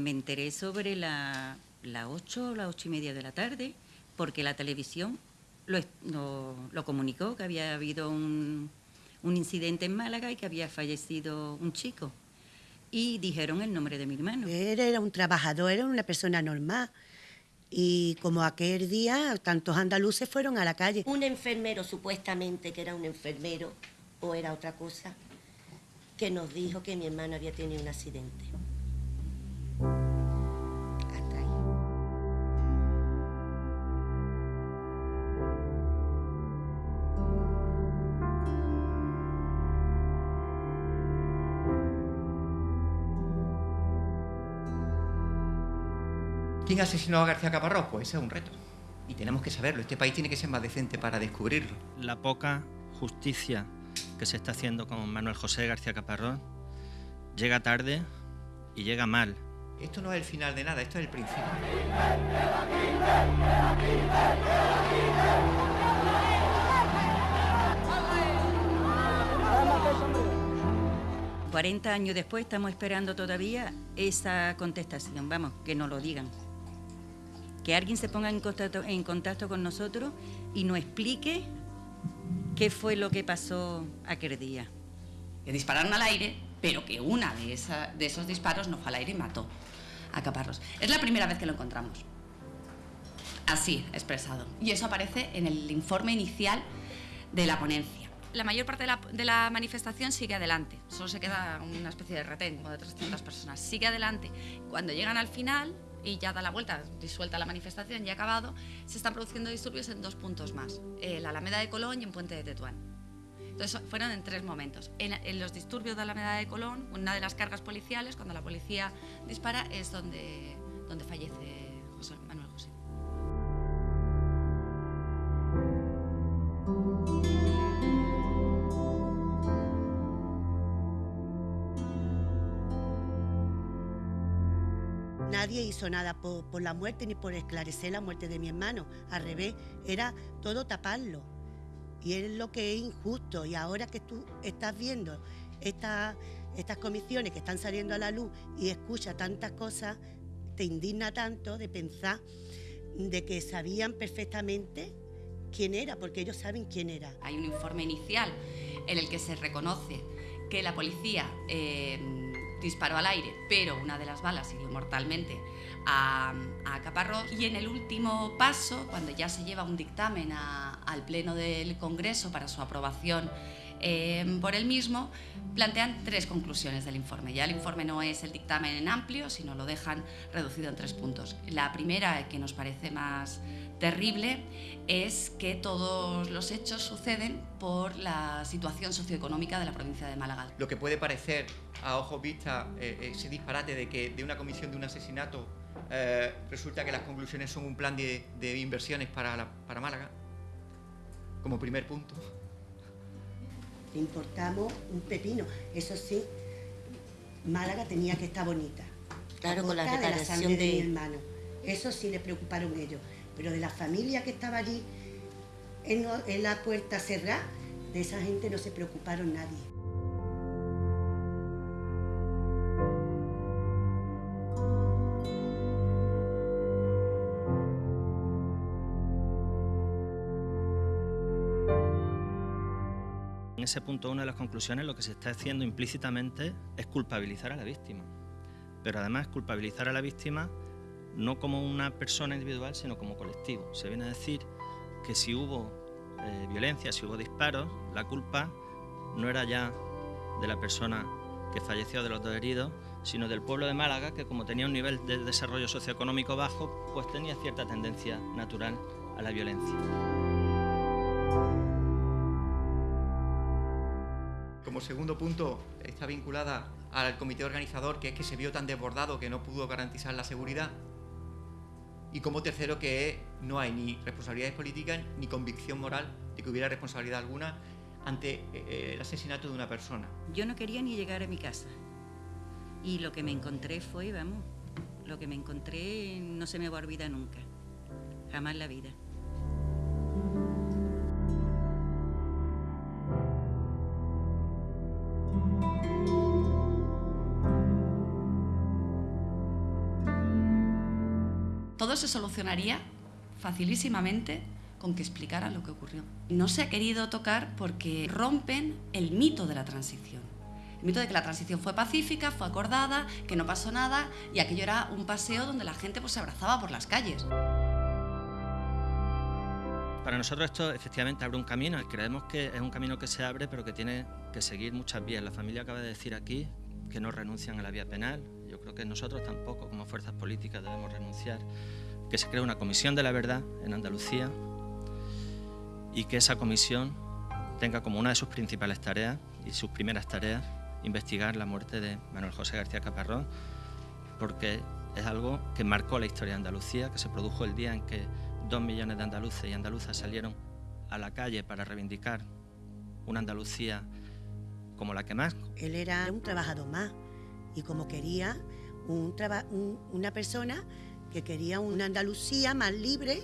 Me enteré sobre las la 8 o las 8 y media de la tarde porque la televisión lo, lo, lo comunicó que había habido un, un incidente en Málaga y que había fallecido un chico. Y dijeron el nombre de mi hermano. Él era un trabajador, era una persona normal. Y como aquel día, tantos andaluces fueron a la calle. Un enfermero, supuestamente que era un enfermero, o era otra cosa, que nos dijo que mi hermano había tenido un accidente. ¿Quién asesinó a García Caparrós? Pues ese es un reto. Y tenemos que saberlo. Este país tiene que ser más decente para descubrirlo. La poca justicia que se está haciendo con Manuel José García Caparrós llega tarde y llega mal. Esto no es el final de nada, esto es el principio. 40 años después estamos esperando todavía esa contestación. Vamos, que nos lo digan. Que alguien se ponga en contacto, en contacto con nosotros y nos explique qué fue lo que pasó aquel día. Que dispararon al aire, pero que una de, esa- de esos disparos no fue al aire y mató a Caparrós. Es la primera vez que lo encontramos. Así, expresado. Y eso aparece en el informe inicial de la ponencia. La mayor parte de la, de la manifestación sigue adelante, solo se queda una especie de retén, como de 300 personas. Sigue adelante. Cuando llegan al final y ya da la vuelta, disuelta la manifestación y ha acabado, se están produciendo disturbios en dos puntos más, en la Alameda de Colón y en Puente de Tetuán. Entonces fueron en tres momentos. En, los disturbios de Alameda de Colón, una de las cargas policiales, cuando la policía dispara, es donde, donde fallece Manuel José. Nadie hizo nada por, la muerte ni por esclarecer la muerte de mi hermano. Al revés, era todo taparlo. Y es lo que es injusto. Y ahora que tú estás viendo esta- estas comisiones que están saliendo a la luz y escuchas tantas cosas, te indigna tanto de pensar de que sabían perfectamente quién era, porque ellos saben quién era. Hay un informe inicial en el que se reconoce que la policía eh, disparó al aire, pero una de las balas hirió mortalmente a, a Caparrós. Y en el último paso, cuando ya se lleva un dictamen a- al Pleno del Congreso para su aprobación eh, por el mismo, plantean tres conclusiones del informe. Ya el informe no es el dictamen en amplio, sino lo dejan reducido en tres puntos. La primera, que nos parece más terrible, es que todos los hechos suceden por la situación socioeconómica de la provincia de Málaga. Lo que puede parecer a ojos vista eh, ese disparate de que de una comisión de un asesinato eh, resulta que las conclusiones son un plan de, inversiones para, para Málaga, como primer punto. Le importamos un pepino. Eso sí, Málaga tenía que estar bonita. Claro, con la de la reparación sangre de... de- mi hermano. Eso sí le preocuparon ellos. Pero de la familia que estaba allí en, en la puerta cerrada, de esa gente no se preocuparon nadie. En ese punto, una de las conclusiones, lo que se está haciendo implícitamente es culpabilizar a la víctima. Pero además culpabilizar a la víctima no como una persona individual, sino como colectivo. Se viene a decir que si hubo eh, violencia, si hubo disparos, la culpa no era ya de la persona que falleció de los dos heridos, sino del pueblo de Málaga, que como tenía un nivel de desarrollo socioeconómico bajo, pues tenía cierta tendencia natural a la violencia. Como segundo punto, está vinculada al comité organizador, que es que se vio tan desbordado que no pudo garantizar la seguridad. Y como tercero, que no hay ni responsabilidades políticas ni convicción moral de que hubiera responsabilidad alguna ante eh, el asesinato de una persona. Yo no quería ni llegar a mi casa. Y lo que me encontré fue, vamos, lo que me encontré no se me va a olvidar nunca. Jamás la vida. Se solucionaría facilísimamente con que explicaran lo que ocurrió. No se ha querido tocar porque rompen el mito de la transición. El mito de que la transición fue pacífica, fue acordada, que no pasó nada y aquello era un paseo donde la gente pues, se abrazaba por las calles. Para nosotros esto efectivamente abre un camino, creemos que es un camino que se abre pero que tiene que seguir muchas vías. La familia acaba de decir aquí que no renuncian a la vía penal, yo creo que nosotros tampoco como fuerzas políticas debemos renunciar, que se cree una comisión de la verdad en Andalucía y que esa comisión tenga como una de sus principales tareas y sus primeras tareas investigar la muerte de Manuel José García Caparrón, porque es algo que marcó la historia de Andalucía, que se produjo el día en que dos millones de andaluces y andaluzas salieron a la calle para reivindicar una Andalucía como la que más. Él era un trabajador más y como quería un una persona que quería una Andalucía más libre,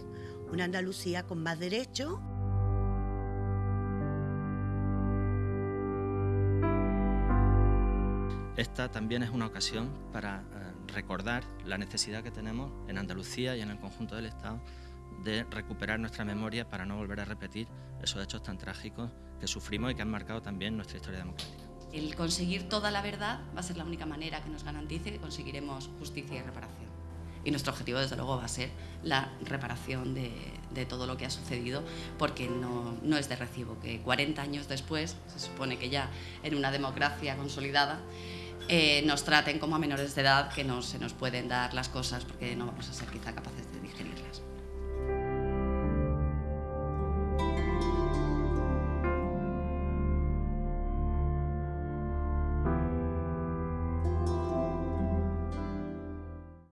una Andalucía con más derechos. Esta también es una ocasión para eh, recordar la necesidad que tenemos en Andalucía y en el conjunto del Estado de recuperar nuestra memoria para no volver a repetir esos hechos tan trágicos que sufrimos y que han marcado también nuestra historia democrática. El conseguir toda la verdad va a ser la única manera que nos garantice que conseguiremos justicia y reparación. Y nuestro objetivo, desde luego, va a ser la reparación de, todo lo que ha sucedido, porque no, es de recibo que 40 años después, se supone que ya en una democracia consolidada, eh, nos traten como a menores de edad que no se nos pueden dar las cosas porque no vamos a ser quizá capaces de.